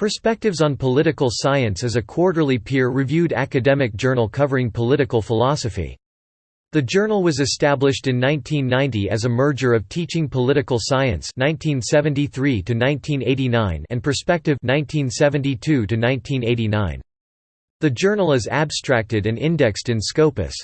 Perspectives on Political Science is a quarterly peer-reviewed academic journal covering political philosophy. The journal was established in 1990 as a merger of Teaching Political Science 1973 to 1989 and Perspective 1972 to 1989. The journal is abstracted and indexed in Scopus.